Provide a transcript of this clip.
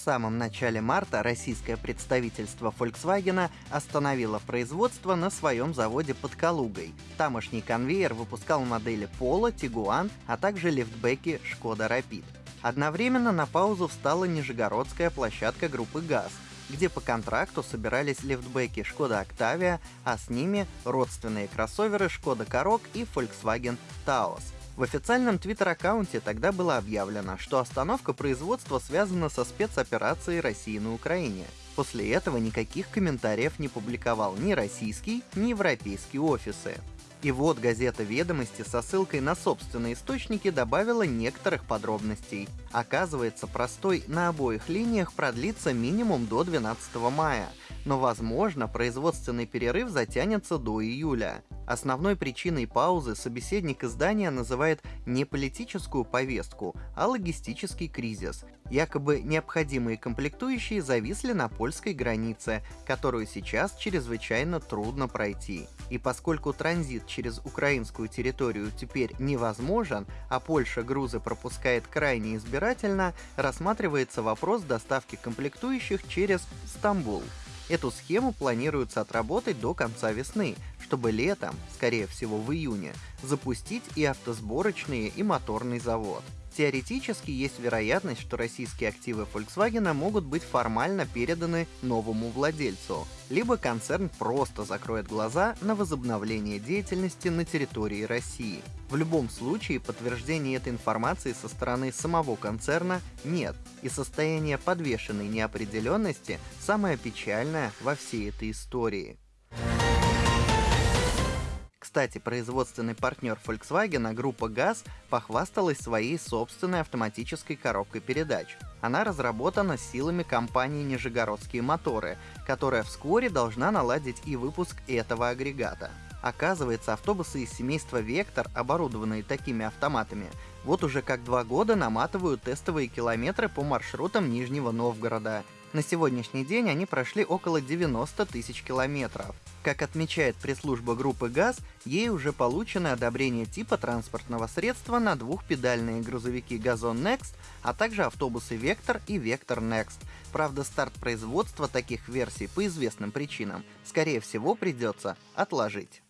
В самом начале марта российское представительство Volkswagen остановило производство на своем заводе под Калугой. Тамошний конвейер выпускал модели Polo, Tiguan, а также лифтбеки Skoda Rapid. Одновременно на паузу встала нижегородская площадка группы ГАЗ, где по контракту собирались лифтбеки Skoda Octavia, а с ними родственные кроссоверы Skoda Karoq и Volkswagen Taos — в официальном твиттер-аккаунте тогда было объявлено, что остановка производства связана со спецоперацией России на Украине. После этого никаких комментариев не публиковал ни российский, ни европейские офисы. И вот газета «Ведомости» со ссылкой на собственные источники добавила некоторых подробностей. Оказывается, простой на обоих линиях продлится минимум до 12 мая, но, возможно, производственный перерыв затянется до июля. Основной причиной паузы собеседник издания называет не политическую повестку, а логистический кризис. Якобы необходимые комплектующие зависли на польской границе, которую сейчас чрезвычайно трудно пройти. И поскольку транзит через украинскую территорию теперь невозможен, а Польша грузы пропускает крайне избирательно, рассматривается вопрос доставки комплектующих через Стамбул. Эту схему планируется отработать до конца весны, чтобы летом, скорее всего в июне, запустить и автосборочные, и моторный завод. Теоретически есть вероятность, что российские активы Volkswagen могут быть формально переданы новому владельцу, либо концерн просто закроет глаза на возобновление деятельности на территории России. В любом случае, подтверждения этой информации со стороны самого концерна нет, и состояние подвешенной неопределенности самое печальное во всей этой истории. Кстати, производственный партнер Volkswagen, группа ГАЗ, похвасталась своей собственной автоматической коробкой передач. Она разработана силами компании «Нижегородские моторы», которая вскоре должна наладить и выпуск этого агрегата. Оказывается, автобусы из семейства «Вектор», оборудованные такими автоматами, вот уже как два года наматывают тестовые километры по маршрутам Нижнего Новгорода. На сегодняшний день они прошли около 90 тысяч километров. Как отмечает пресс-служба группы ГАЗ, ей уже получено одобрение типа транспортного средства на двухпедальные грузовики «Газон Next», а также автобусы «Вектор» и «Вектор Next». Правда, старт производства таких версий по известным причинам, скорее всего, придется отложить.